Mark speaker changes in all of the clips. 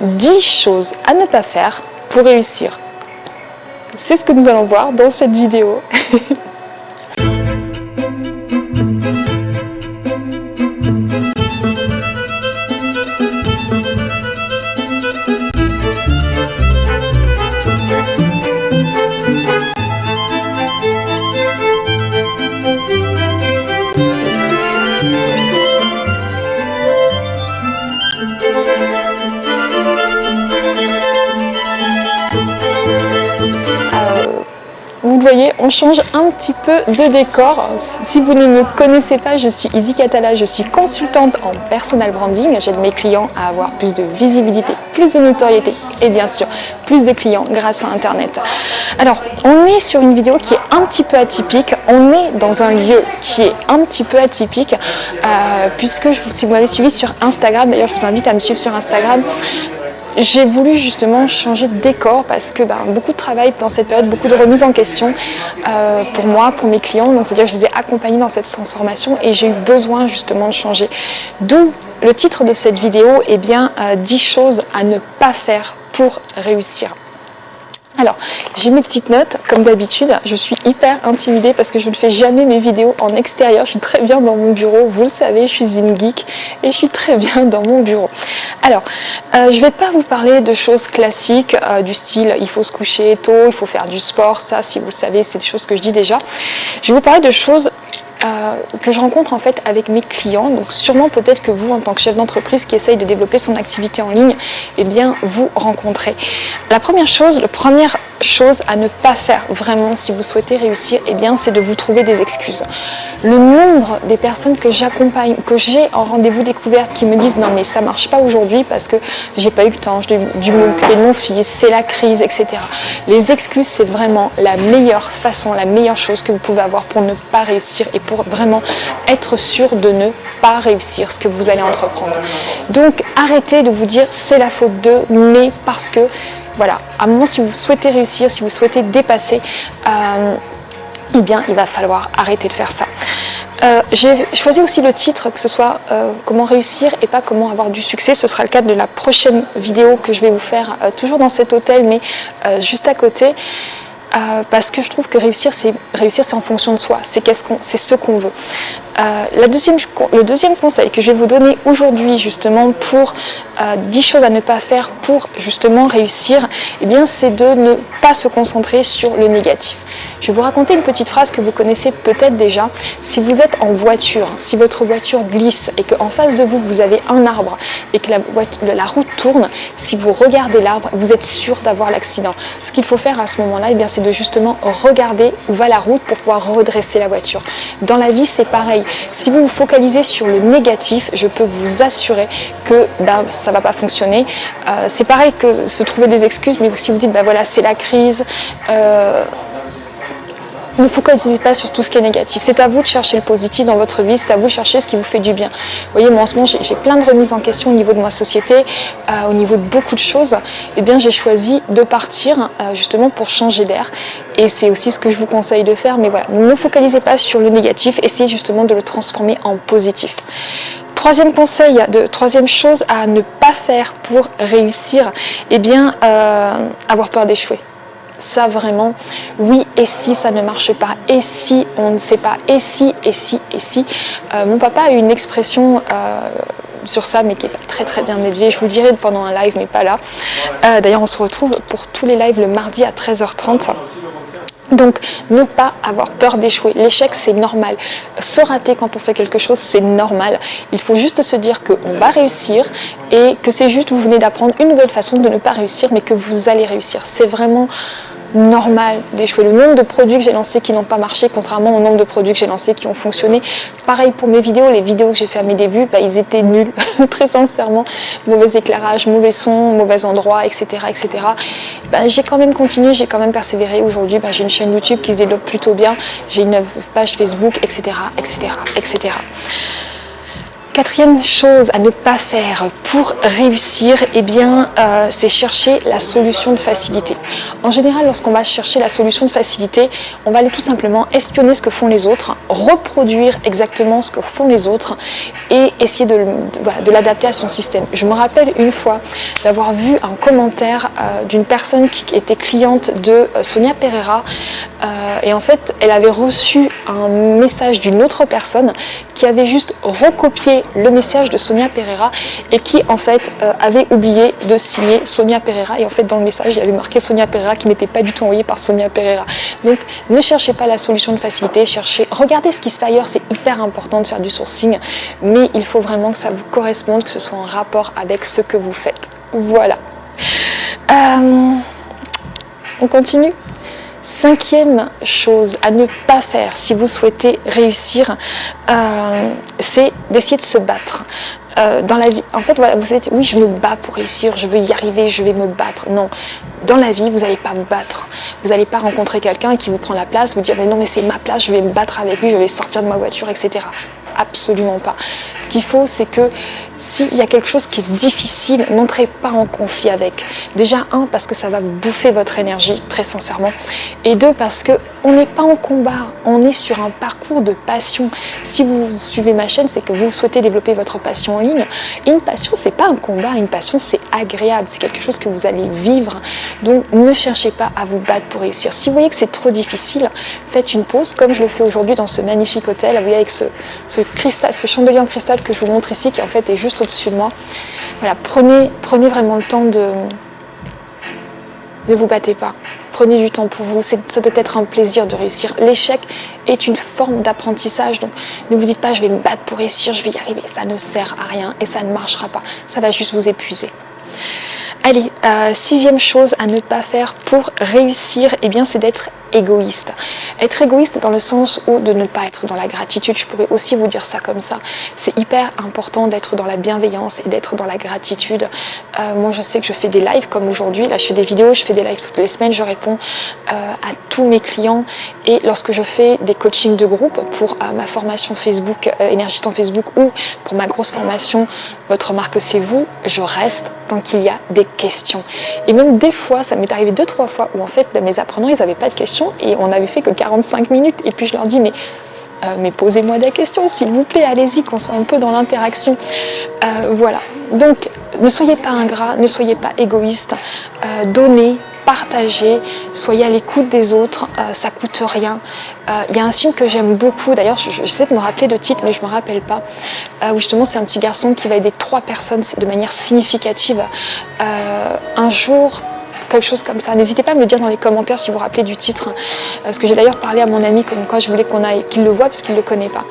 Speaker 1: 10 choses à ne pas faire pour réussir. C'est ce que nous allons voir dans cette vidéo. on change un petit peu de décor. Si vous ne me connaissez pas, je suis Izzy Catala, je suis consultante en personal branding. J'aide mes clients à avoir plus de visibilité, plus de notoriété et bien sûr plus de clients grâce à Internet. Alors, on est sur une vidéo qui est un petit peu atypique. On est dans un lieu qui est un petit peu atypique euh, puisque si vous m'avez suivi sur Instagram, d'ailleurs je vous invite à me suivre sur Instagram, j'ai voulu justement changer de décor parce que ben, beaucoup de travail dans cette période, beaucoup de remises en question euh, pour moi, pour mes clients. Donc c'est-à-dire que je les ai accompagnés dans cette transformation et j'ai eu besoin justement de changer. D'où le titre de cette vidéo, eh bien, 10 euh, choses à ne pas faire pour réussir. Alors, j'ai mes petites notes, comme d'habitude, je suis hyper intimidée parce que je ne fais jamais mes vidéos en extérieur, je suis très bien dans mon bureau, vous le savez, je suis une geek et je suis très bien dans mon bureau. Alors, euh, je vais pas vous parler de choses classiques euh, du style il faut se coucher tôt, il faut faire du sport, ça si vous le savez, c'est des choses que je dis déjà. Je vais vous parler de choses euh, que je rencontre en fait avec mes clients. Donc sûrement peut-être que vous, en tant que chef d'entreprise qui essaye de développer son activité en ligne, eh bien vous rencontrez. La première chose, la première chose à ne pas faire vraiment si vous souhaitez réussir, eh bien c'est de vous trouver des excuses. Le nombre des personnes que j'accompagne, que j'ai en rendez-vous découverte qui me disent non mais ça marche pas aujourd'hui parce que j'ai pas eu le temps, j'ai dû m'occuper de mon fils, c'est la crise, etc. Les excuses c'est vraiment la meilleure façon, la meilleure chose que vous pouvez avoir pour ne pas réussir et pour vraiment être sûr de ne pas réussir ce que vous allez entreprendre. Donc arrêtez de vous dire c'est la faute d'eux, mais parce que voilà, à un moment si vous souhaitez réussir, si vous souhaitez dépasser, euh, eh bien il va falloir arrêter de faire ça. Euh, j'ai choisi aussi le titre, que ce soit euh, comment réussir et pas comment avoir du succès. Ce sera le cas de la prochaine vidéo que je vais vous faire, toujours dans cet hôtel, mais juste à côté. Parce que je trouve que réussir, c'est réussir, c'est en fonction de soi, c'est ce qu'on veut. Euh, le deuxième conseil que je vais vous donner aujourd'hui justement pour 10 euh, choses à ne pas faire pour justement réussir, eh bien c'est de ne pas se concentrer sur le négatif. Je vais vous raconter une petite phrase que vous connaissez peut-être déjà. Si vous êtes en voiture, si votre voiture glisse et qu'en face de vous, vous avez un arbre et que la, route tourne, si vous regardez l'arbre, vous êtes sûr d'avoir l'accident. Ce qu'il faut faire à ce moment-là, eh c'est de justement regarder où va la route pour pouvoir redresser la voiture. Dans la vie, c'est pareil. Si vous vous focalisez sur le négatif, je peux vous assurer que ben, ça ne va pas fonctionner. Euh, c'est pareil que se trouver des excuses, mais si vous dites, ben voilà, c'est la crise, euh, ne focalisez pas sur tout ce qui est négatif. C'est à vous de chercher le positif dans votre vie, c'est à vous de chercher ce qui vous fait du bien. Vous voyez, moi en ce moment, j'ai plein de remises en question au niveau de ma société, euh, au niveau de beaucoup de choses. Eh bien, j'ai choisi de partir euh, justement pour changer d'air. Et c'est aussi ce que je vous conseille de faire. Mais voilà, ne focalisez pas sur le négatif, essayez justement de le transformer en positif. Troisième conseil, troisième chose à ne pas faire pour réussir, eh bien, euh, avoir peur d'échouer ça vraiment, oui et si ça ne marche pas, et si on ne sait pas, et si, et si, et si. Euh, mon papa a une expression euh, sur ça, mais qui n'est pas très très bien élevée, je vous dirai pendant un live, mais pas là. Euh, d'ailleurs, on se retrouve pour tous les lives le mardi à 13h30. Donc, ne pas avoir peur d'échouer. L'échec, c'est normal. Se rater quand on fait quelque chose, c'est normal. Il faut juste se dire qu'on va réussir et que c'est juste, vous venez d'apprendre une nouvelle façon de ne pas réussir, mais que vous allez réussir. C'est vraiment normal d'échouer. Le nombre de produits que j'ai lancés qui n'ont pas marché, contrairement au nombre de produits que j'ai lancés qui ont fonctionné. Pareil pour mes vidéos, les vidéos que j'ai fait à mes débuts, bah, ils étaient nuls, très sincèrement. Mauvais éclairage, mauvais son, mauvais endroit, etc. etc. Bah, j'ai quand même continué, j'ai quand même persévéré. Aujourd'hui, bah, j'ai une chaîne YouTube qui se développe plutôt bien, j'ai une page Facebook, etc. etc. etc. Quatrième chose à ne pas faire pour réussir, eh bien, euh, c'est chercher la solution de facilité. En général, lorsqu'on va chercher la solution de facilité, on va aller tout simplement espionner ce que font les autres, reproduire exactement ce que font les autres et essayer de, l'adapter à son système. Je me rappelle une fois d'avoir vu un commentaire euh, d'une personne qui était cliente de euh, Sonia Pereira et en fait, elle avait reçu un message d'une autre personne qui avait juste recopié le message de Sonia Pereira et qui en fait euh, avait oublié de signer Sonia Pereira et en fait dans le message il y avait marqué Sonia Pereira qui n'était pas du tout envoyé par Sonia Pereira. Donc ne cherchez pas la solution de facilité, cherchez, regardez ce qui se fait ailleurs, c'est hyper important de faire du sourcing mais il faut vraiment que ça vous corresponde, que ce soit en rapport avec ce que vous faites. Voilà. Euh, on continue? Cinquième chose à ne pas faire si vous souhaitez réussir, euh, c'est d'essayer de se battre. Euh, dans la vie, en fait, voilà, vous êtes, oui, je me bats pour réussir, je veux y arriver, je vais me battre. Non, dans la vie, vous n'allez pas vous battre. Vous n'allez pas rencontrer quelqu'un qui vous prend la place, vous dire, mais non, mais c'est ma place, je vais me battre avec lui, je vais sortir de ma voiture, etc. Absolument pas. Ce qu'il faut, c'est que s'il y a quelque chose qui est difficile, n'entrez pas en conflit avec. Déjà, un, parce que ça va bouffer votre énergie, très sincèrement. Et deux, parce que on n'est pas en combat, on est sur un parcours de passion. Si vous suivez ma chaîne, c'est que vous souhaitez développer votre passion en ligne. Et une passion, c'est pas un combat, une passion, c'est agréable, c'est quelque chose que vous allez vivre. Donc, ne cherchez pas à vous battre pour réussir. Si vous voyez que c'est trop difficile, faites une pause, comme je le fais aujourd'hui dans ce magnifique hôtel. Vous voyez, avec ce, cristal, ce chandelier en cristal que je vous montre ici, qui en fait est juste au-dessus de moi. Voilà, prenez, prenez vraiment le temps de ne vous battez pas. Prenez du temps pour vous, ça doit être un plaisir de réussir. L'échec est une forme d'apprentissage, donc ne vous dites pas je vais me battre pour réussir, je vais y arriver. Ça ne sert à rien et ça ne marchera pas. Ça va juste vous épuiser. Allez, euh, sixième chose à ne pas faire pour réussir, eh bien c'est d'être égoïste. Être égoïste dans le sens où de ne pas être dans la gratitude, je pourrais aussi vous dire ça comme ça. C'est hyper important d'être dans la bienveillance et d'être dans la gratitude. Euh, moi je sais que je fais des lives comme aujourd'hui, là je fais des vidéos, je fais des lives toutes les semaines, je réponds euh, à tous mes clients et lorsque je fais des coachings de groupe pour euh, ma formation Facebook, énergiste en Facebook ou pour ma grosse formation Votre marque c'est vous, je reste tant qu'il y a des questions. Et même des fois, ça m'est arrivé deux, trois fois où en fait mes apprenants ils n'avaient pas de questions et on avait fait que 45 minutes et puis je leur dis mais euh, mais posez-moi des questions s'il vous plaît, allez-y, qu'on soit un peu dans l'interaction. Euh, voilà, donc ne soyez pas ingrat, ne soyez pas égoïste, euh, donnez, partagez, soyez à l'écoute des autres, ça coûte rien. Il y a un film que j'aime beaucoup, d'ailleurs j'essaie de me rappeler de titre mais je me rappelle pas, où justement c'est un petit garçon qui va aider trois personnes de manière significative. un jour, quelque chose comme ça. N'hésitez pas à me le dire dans les commentaires si vous vous rappelez du titre, parce que j'ai d'ailleurs parlé à mon ami comme quoi je voulais qu'on aille, qu'il le voit parce qu'il ne le connaît pas.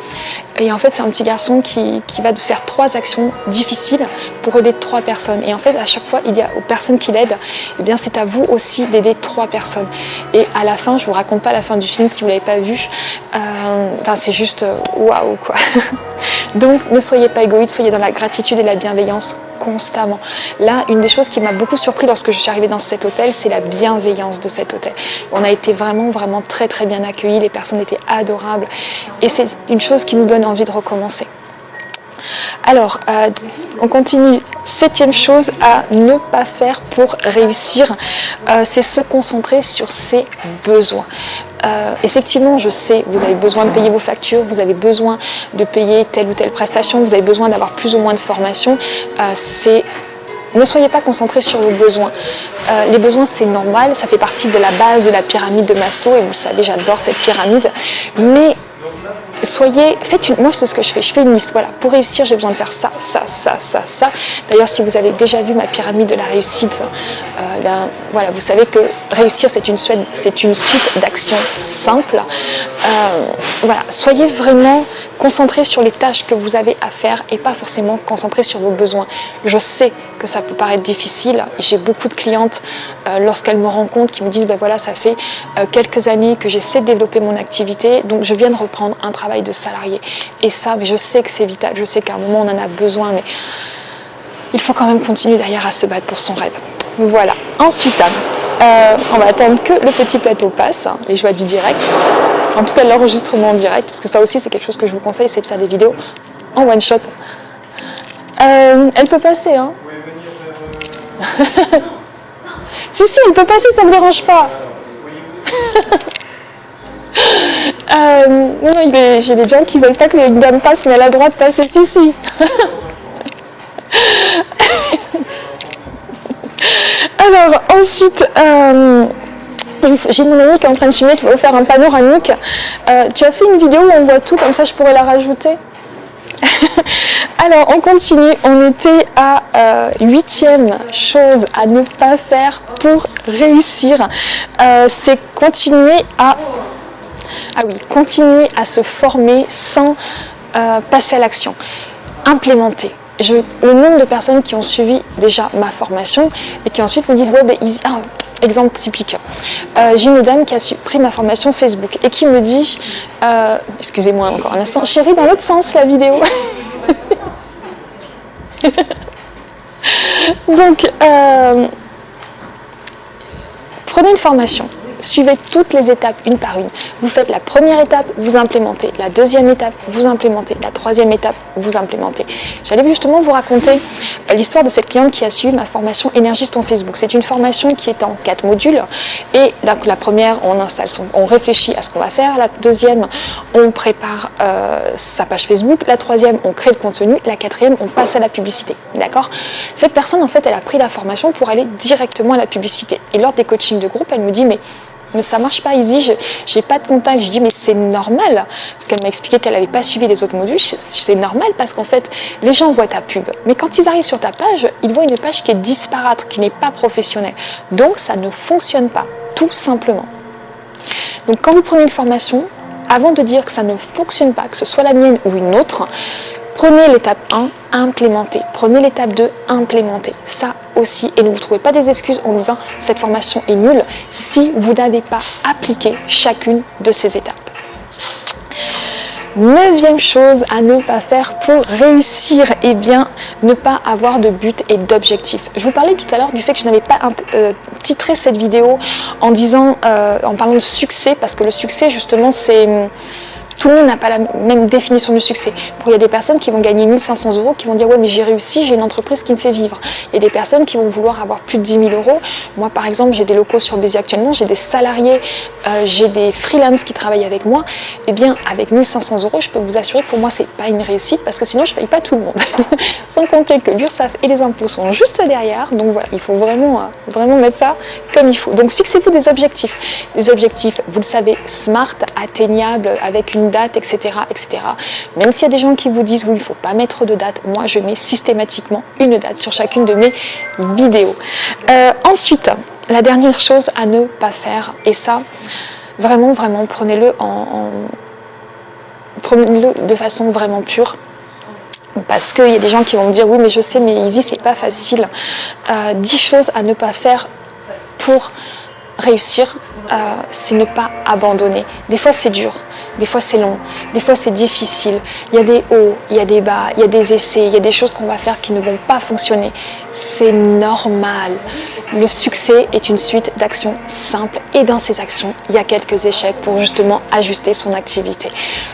Speaker 1: Et en fait, c'est un petit garçon qui, qui, va faire trois actions difficiles pour aider trois personnes. Et en fait, à chaque fois, il y a aux personnes qui l'aident, eh bien c'est à vous aussi d'aider trois personnes. Et à la fin, je vous raconte pas la fin du film si vous l'avez pas vu, euh, c'est juste euh, waouh quoi. Donc ne soyez pas égoïste, soyez dans la gratitude et la bienveillance constamment. Là, une des choses qui m'a beaucoup surpris lorsque je suis arrivée dans cet hôtel, c'est la bienveillance de cet hôtel. On a été vraiment, vraiment très, très bien accueillis, les personnes étaient adorables et c'est une chose qui nous donne envie de recommencer. Alors, euh, on continue. Septième chose à ne pas faire pour réussir, euh, c'est se concentrer sur ses besoins. Euh, effectivement, je sais, vous avez besoin de payer vos factures, vous avez besoin de payer telle ou telle prestation, vous avez besoin d'avoir plus ou moins de formation. c'est ne soyez pas concentrés sur vos besoins. les besoins, c'est normal, ça fait partie de la base de la pyramide de Maslow, et vous savez, j'adore cette pyramide. Mais soyez, faites une, moi c'est ce que je fais, je fais une liste, voilà, pour réussir j'ai besoin de faire ça, ça, ça, ça, ça. D'ailleurs si vous avez déjà vu ma pyramide de la réussite, euh, ben, voilà, vous savez que réussir c'est une, suite d'actions simples. Euh, voilà, soyez vraiment concentrés sur les tâches que vous avez à faire et pas forcément concentrés sur vos besoins. Je sais que ça peut paraître difficile, j'ai beaucoup de clientes euh, lorsqu'elles me rencontrent qui me disent, ben voilà, ça fait quelques années que j'essaie de développer mon activité, donc je viens de reprendre un travail de salarié. Et ça, mais je sais que c'est vital, je sais qu'à un moment on en a besoin, mais il faut quand même continuer derrière à se battre pour son rêve. Voilà. Ensuite, euh, on va attendre que le petit plateau passe, hein, les joies du direct. En tout cas, l'enregistrement en direct, parce que ça aussi c'est quelque chose que je vous conseille, c'est de faire des vidéos en one shot Euh, elle peut passer, hein Si, si, elle peut passer, ça ne me dérange pas. euh, non, j'ai des gens qui veulent pas que les dames passent, mais elle a le droit passer, si, si. Alors, ensuite, euh, j'ai mon ami qui est en train de filmer, qui va vous faire un panoramique. Euh, tu as fait une vidéo où on voit tout, comme ça je pourrais la rajouter? Alors, on continue. On était à euh, huitième chose à ne pas faire pour réussir. C'est continuer à... Ah oui, continuer à se former sans passer à l'action. Implémenter le nombre de personnes qui ont suivi déjà ma formation et qui ensuite me disent ouais ben exemple typique. Euh, j'ai une dame qui a pris ma formation Facebook et qui me dit euh, excusez-moi encore un instant chérie dans l'autre sens la vidéo. Donc euh, prenez une formation Suivez toutes les étapes une par une. Vous faites la première étape, vous implémentez. La deuxième étape, vous implémentez. La troisième étape, vous implémentez. J'allais justement vous raconter l'histoire de cette cliente qui a suivi ma formation Énergiste en Facebook. C'est une formation qui est en quatre modules. Et la première, on installe son, on réfléchit à ce qu'on va faire. La deuxième, on prépare euh, sa page Facebook. La troisième, on crée le contenu. La quatrième, on passe à la publicité. D'accord? Cette personne, en fait, elle a pris la formation pour aller directement à la publicité. Et lors des coachings de groupe, elle me dit, mais mais ça marche pas Izzy, j'ai pas de contact. Je dis mais c'est normal, parce qu'elle m'a expliqué qu'elle n'avait pas suivi les autres modules, c'est normal parce qu'en fait les gens voient ta pub, mais quand ils arrivent sur ta page, ils voient une page qui est disparate, qui n'est pas professionnelle. Donc ça ne fonctionne pas, tout simplement. Donc quand vous prenez une formation, avant de dire que ça ne fonctionne pas, que ce soit la mienne ou une autre, Prenez l'étape 1, implémenter. Prenez l'étape 2, implémenter. Ça aussi. Et ne vous trouvez pas des excuses en disant cette formation est nulle si vous n'avez pas appliqué chacune de ces étapes. Neuvième chose à ne pas faire pour réussir, eh bien, ne pas avoir de but et d'objectif. Je vous parlais tout à l'heure du fait que je n'avais pas euh, titré cette vidéo en disant, euh, en parlant de succès, parce que le succès, justement, c'est tout le monde n'a pas la même définition du succès. Il y a des personnes qui vont gagner 1500 euros, qui vont dire ouais mais j'ai réussi, j'ai une entreprise qui me fait vivre. Il y a des personnes qui vont vouloir avoir plus de 10 000 euros. Moi par exemple j'ai des locaux sur Béziers actuellement, j'ai des salariés, euh, j'ai des freelances qui travaillent avec moi. Eh bien avec 1500 euros je peux vous assurer que pour moi c'est pas une réussite parce que sinon je paye pas tout le monde. Sans compter que l'URSSAF et les impôts sont juste derrière. Donc voilà, il faut vraiment, euh, vraiment mettre ça comme il faut. Donc fixez-vous des objectifs. Des objectifs, vous le savez, smart, atteignables, avec une date, etc. etc. Même s'il y a des gens qui vous disent oui, il faut pas mettre de date, moi je mets systématiquement une date sur chacune de mes vidéos. Euh, ensuite, la dernière chose à ne pas faire, et ça, vraiment, vraiment, prenez-le en, prenez-le de façon vraiment pure, parce qu'il y a des gens qui vont me dire oui mais je sais mais Easy c'est pas facile euh, 10 choses à ne pas faire pour réussir euh, c'est ne pas abandonner des fois c'est dur des fois c'est long, des fois c'est difficile, il y a des hauts, il y a des bas, il y a des essais, il y a des choses qu'on va faire qui ne vont pas fonctionner. C'est normal. Le succès est une suite d'actions simples et dans ces actions, il y a quelques échecs pour justement ajuster son activité.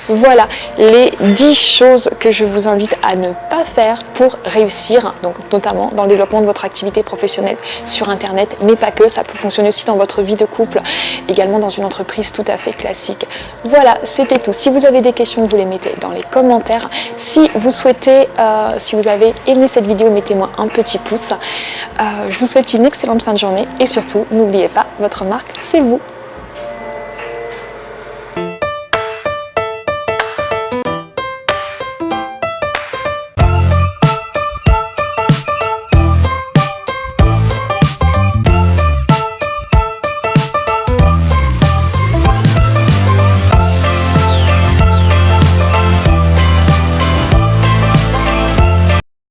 Speaker 1: Voilà les 10 choses que je vous invite à ne pas faire pour réussir, donc notamment dans le développement de votre activité professionnelle sur Internet, mais pas que, ça peut fonctionner aussi dans votre vie de couple, également dans une entreprise tout à fait classique. Voilà, c'était tout. Si vous avez des questions, vous les mettez dans les commentaires. Si vous souhaitez, euh, si vous avez aimé cette vidéo, mettez-moi un petit pouce. Euh, je vous souhaite une excellente fin de journée et surtout, n'oubliez pas, votre marque, c'est vous.